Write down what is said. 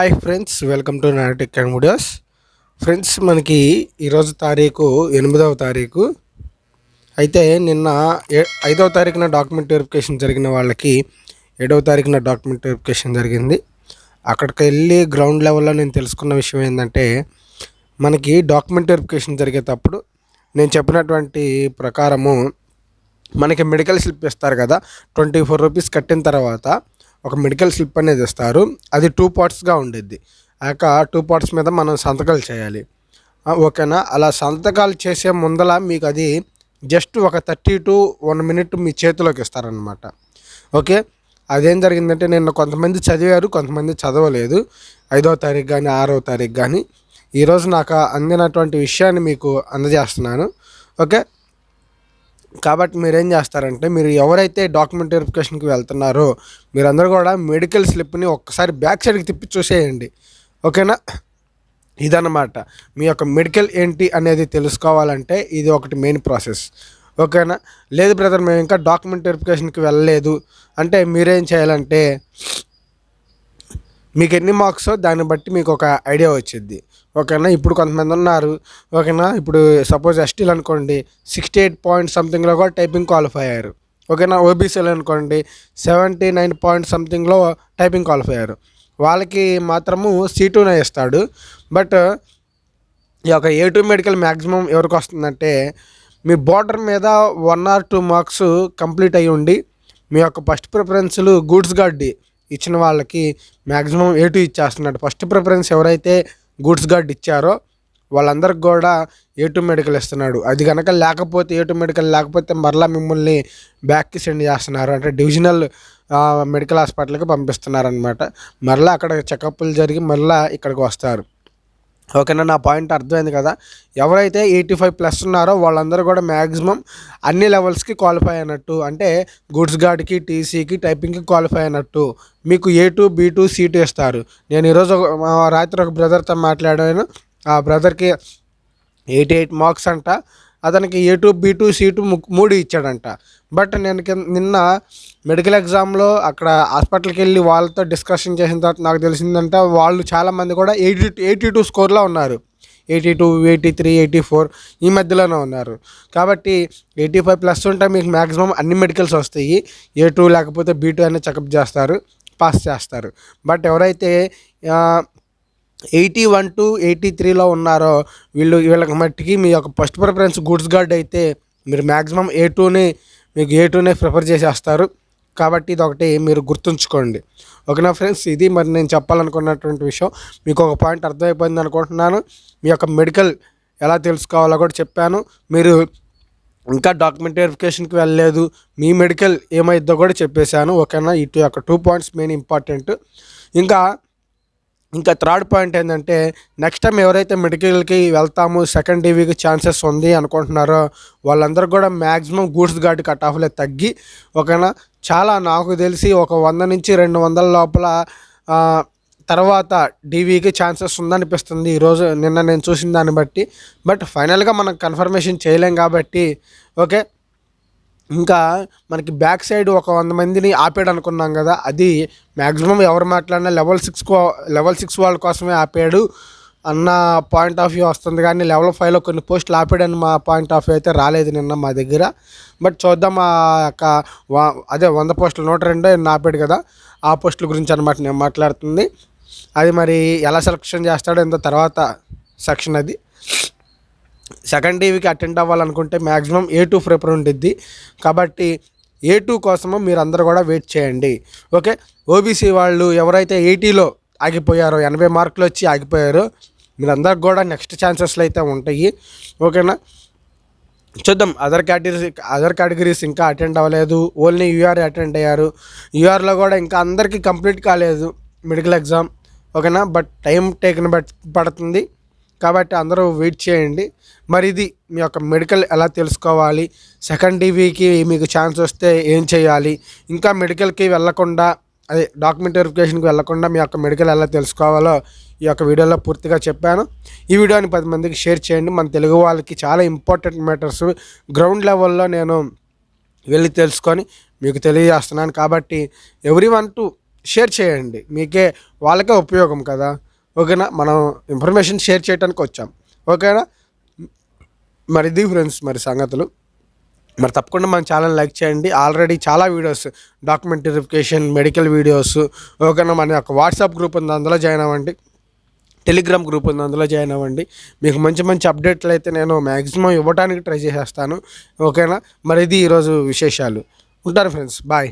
Hi friends welcome to నాటిక్ and videos friends మనకి ఈరోజు తారీఖు ఎనిమిదవ తారీఖు. అయితే నిన్న ఏ ఐదవ తారీఖున డాక్యుమెంట్ వెరిఫికేషన్ జరిగిన వాళ్ళకి ఏడవ తారీఖున డాక్యుమెంట్ వెరిఫికేషన్ జరిగింది. అక్కడికి వెళ్ళి గ్రౌండ్ లెవెల్లో నేను తెలుసుకున్న విషయం ఏంటంటే మనకి డాక్యుమెంట్ వెరిఫికేషన్ జరిగేటప్పుడు నేను చెప్పినటువంటి ప్రకారము మనకి మెడికల్ స్లిప్ ఇస్తారు కదా ట్వంటీ ఫోర్ రూపీస్ కట్టిన తర్వాత ఒక మెడికల్ స్లిప్ అనేది ఇస్తారు. అది టూ పార్ట్స్గా ఉండిద్ది. ఆ యొక్క టూ పార్ట్స్ మీద మనం సంతకాలు చేయాలి. ఓకేనా? అలా సంతకాలు చేసే ముందల మీకు అది జస్ట్ ఒక థర్టీ టు వన్ మినిట్ మీ చేతిలోకి ఇస్తారనమాట ఓకే? అదేం జరిగిందంటే నిన్న కొంతమంది చదివారు కొంతమంది చదవలేదు. ఐదవ తారీఖు కానీ ఆరవ తారీఖు కానీ ఈరోజు నాకు అందినటువంటి విషయాన్ని మీకు అందజేస్తున్నాను. ఓకే? కాబట్టి మీరు ఏం చేస్తారంటే మీరు ఎవరైతే డాక్యుమెంట్ వెరిఫికేషన్కి వెళ్తున్నారో మీరందరూ కూడా మెడికల్ స్లిప్ని ఒక్కసారి బ్యాక్ సైడ్కి తిప్పి చూసేయండి. ఓకేనా? ఇదన్నమాట. మీ యొక్క మెడికల్ ఏంటి అనేది తెలుసుకోవాలంటే ఇది ఒకటి మెయిన్ ప్రాసెస్ ఓకేనా? లేదు బ్రదర్ మేము ఇంకా డాక్యుమెంట్ వెరిఫికేషన్కి వెళ్ళలేదు. అంటే మీరేం చేయాలంటే మీకు ఎన్ని మార్క్సో దాన్ని బట్టి మీకు ఒక ఐడియా వచ్చింది ఓకేనా? ఇప్పుడు కొంతమంది ఉన్నారు. ఓకేనా? ఇప్పుడు సపోజ్ ఎస్టీలు అనుకోండి సిక్స్టీ ఎయిట్ పాయింట్ సంథింగ్లో కూడా టైపింగ్ క్వాలిఫై అయ్యారు. ఓకేనా? ఓబీసీలు అనుకోండి సెవెంటీ నైన్ పాయింట్ సంథింగ్లో టైపింగ్ క్వాలిఫై అయ్యారు. వాళ్ళకి మాత్రము సీటునే ఇస్తాడు. బట్ ఈ యొక్క ఏ టూ మెడికల్ మ్యాక్సిమం ఎవరికి వస్తుందంటే మీ బోర్డర్ మీద one or two marks complete అయ్యి ఉండి మీ యొక్క ఫస్ట్ ప్రిఫరెన్స్లు గూడ్స్ గార్డ్ ఇచ్చిన వాళ్ళకి మ్యాక్సిమం ఏ టూ e ఇచ్చేస్తున్నాడు ఫస్ట్ ప్రిఫరెన్స్ ఎవరైతే గూడ్స్ గార్డ్ ఇచ్చారో వాళ్ళందరికి కూడా ఏ టూ మెడికల్ ఇస్తున్నాడు. అది కనుక లేకపోతే ఏ టూ మెడికల్ లేకపోతే మరలా మిమ్మల్ని బ్యాక్కి సెండ్ చేస్తున్నారు. అంటే డివిజనల్ మెడికల్ హాస్పిటల్కి పంపిస్తున్నారు అనమాట మరలా అక్కడ చెకప్లు జరిగి మరలా ఇక్కడికి వస్తారు. ఓకేనా నా పాయింట్ అర్థమైంది కదా. ఎవరైతే ఎయిటీ ఫైవ్ ప్లస్ ఉన్నారో వాళ్ళందరూ కూడా మ్యాక్సిమం అన్ని లెవెల్స్కి క్వాలిఫై అయినట్టు అంటే గుడ్స్ గార్డ్కి టీసీకి టైపింగ్కి క్వాలిఫై అయినట్టు మీకు A two B two C two ఇస్తారు. నేను ఈరోజు ఒక- రాత్రి ఒక బ్రదర్తో మాట్లాడాను. ఆ బ్రదర్కి ఎయిటీ ఎయిట్ మార్క్స్ అంట. అతనికి A two B two C two మూడు ఇచ్చాడంట. బట్ నేను కింద నిన్న మెడికల్ ఎగ్జామ్లో అక్కడ హాస్పిటల్కి వెళ్ళి వాళ్ళతో డిస్కషన్ చేసిన తర్వాత నాకు తెలిసిందంటే వాళ్ళు చాలామంది కూడా ఎయిటీ ఎయిటీ టూ స్కోర్లో ఉన్నారు. Eighty two eighty three eighty four ఈ మధ్యలోనే ఉన్నారు. కాబట్టి ఎయిటీ ఫైవ్ ప్లస్ ఉంటే మీకు మ్యాక్సిమం అన్ని మెడికల్స్ వస్తాయి. ఏ టూ లేకపోతే బీ టూ అనేది చెకప్ చేస్తారు పాస్ చేస్తారు. బట్ ఎవరైతే ఎయిటీ వన్ టు ఎయిటీ త్రీలో ఉన్నారో వీళ్ళు వీళ్ళకి మట్టికి మీ యొక్క ఫస్ట్ ప్రిఫరెన్స్ గుడ్స్ గార్డ్ అయితే మీరు మ్యాక్సిమం ఏ టూని మీకు ఏ టూనే ప్రిఫర్ చేసేస్తారు. కాబట్టి ఇది ఒకటి మీరు గుర్తుంచుకోండి. ఓకేనా ఫ్రెండ్స్? ఇది మరి నేను చెప్పాలనుకున్నటువంటి విషయం. మీకు ఒక పాయింట్ అర్థమైపోయింది అనుకుంటున్నాను. మీ యొక్క మెడికల్ ఎలా తెలుసుకోవాలో కూడా చెప్పాను. మీరు ఇంకా డాక్యుమెంట్ వెరిఫికేషన్కి వెళ్ళలేదు. మీ మెడికల్ ఏమైద్దో కూడా చెప్పేశాను. ఓకేనా? ఇటు యొక్క టూ పాయింట్స్ మెయిన్ ఇంపార్టెంట్. ఇంకా ఇంకా థర్డ్ పాయింట్ ఏంటంటే నెక్స్ట్ టైం ఎవరైతే మెడికల్కి వెళ్తాము సెకండ్ టీవీకి ఛాన్సెస్ ఉంది అనుకుంటున్నారో వాళ్ళందరూ కూడా మ్యాక్సిమం గూడ్స్ గార్డ్ కట్ ఆఫ్లే తగ్గి ఓకేనా? చాలా నాకు తెలిసి ఒక వంద నుంచి రెండు వందల లోపల తర్వాత డీవీకి ఛాన్సెస్ ఉందనిపిస్తుంది. ఈరోజు నిన్న నేను చూసిన దాన్ని బట్టి. బట్ ఫైనల్గా మనం కన్ఫర్మేషన్ చేయలేం కాబట్టి ఓకే? ఇంకా మనకి బ్యాక్ సైడ్ ఒక వంద మందిని ఆపాడు అనుకున్నాం కదా అది మ్యాక్సిమం ఎవరు మాట్లాడినా లెవెల్ సిక్స్ లెవెల్ సిక్స్ వాళ్ళ కోసమే ఆపాడు అన్న పాయింట్ ఆఫ్ వ్యూ వస్తుంది. కానీ లెవెల్ ఫైవ్లో కొన్ని పోస్టులు ఆపాడని మా పాయింట్ ఆఫ్ వ్యూ అయితే రాలేదు నిన్న మా దగ్గర. బట్ చూద్దాం ఆ యొక్క అదే వంద పోస్టులు నూట రెండు ఆపాడు కదా ఆ పోస్టుల గురించి అనమాట నేను మాట్లాడుతుంది. అది మరి ఎలా సెలక్షన్ చేస్తాడో ఇంత తర్వాత సెక్షన్ అది. సెకండ్ టీవీకి అటెండ్ అవ్వాలనుకుంటే మ్యాక్సిమం ఏ టూ ప్రిపేర్ ఉండిద్ది. కాబట్టి ఏ టూ కోసము మీరు అందరూ కూడా వెయిట్ చేయండి. ఓకే? ఓబీసీ వాళ్ళు ఎవరైతే ఎయిటీలో ఆగిపోయారో ఎనభై మార్కులు వచ్చి ఆగిపోయారో మీరందరికి కూడా నెక్స్ట్ ఛాన్సెస్లు అయితే ఉంటాయి. ఓకేనా? చూద్దాం. అదర్ కేటగిరీస్ అదర్ కేటగిరీస్ ఇంకా అటెండ్ అవ్వలేదు. ఓన్లీ యూఆర్ అటెండ్ అయ్యారు. యూఆర్లో కూడా ఇంకా అందరికీ కంప్లీట్ కాలేదు మెడికల్ ఎగ్జామ్. ఓకేనా? బట్ టైం టేకన్ బట్ పడుతుంది. కాబట్టి అందరూ వెయిట్ చేయండి. మరి ఇది మీ యొక్క మెడికల్ ఎలా తెలుసుకోవాలి? సెకండ్ టీవీకి మీకు ఛాన్స్ వస్తే ఏం చేయాలి? ఇంకా మెడికల్కి వెళ్ళకుండా అదే డాక్యుమెంట్ వెరిఫికేషన్కి వెళ్ళకుండా మీ యొక్క మెడికల్ ఎలా తెలుసుకోవాలో ఈ యొక్క వీడియోలో పూర్తిగా చెప్పాను. ఈ వీడియోని పది మందికి షేర్ చేయండి. మన తెలుగు వాళ్ళకి చాలా ఇంపార్టెంట్ మ్యాటర్స్ గ్రౌండ్ లెవెల్లో నేను వెళ్ళి తెలుసుకొని మీకు తెలియజేస్తున్నాను. కాబట్టి ఎవ్రీ వన్ టు షేర్ చేయండి. మీకే వాళ్ళకే ఉపయోగం కదా. ఓకేనా? మనం ఇన్ఫర్మేషన్ షేర్ చేయడానికి వచ్చాం. ఓకేనా? మరి ఇది ఫ్రెండ్స్ మరి సంగతులు. మరి తప్పకుండా మన ఛానల్ లైక్ చేయండి. ఆల్రెడీ చాలా videos document verification medical videos ఓకేనా? మన యొక్క వాట్సాప్ గ్రూప్ ఉంది అందులో జాయిన్ అవ్వండి. టెలిగ్రామ్ గ్రూప్ ఉంది అందులో జాయిన్ అవ్వండి. మీకు మంచి మంచి అప్డేట్లు అయితే నేను మ్యాక్సిమం ఇవ్వడానికి ట్రై చేసేస్తాను. ఓకేనా? మరి ఇది ఈరోజు విశేషాలు. ఉంటారు ఫ్రెండ్స్ బాయ్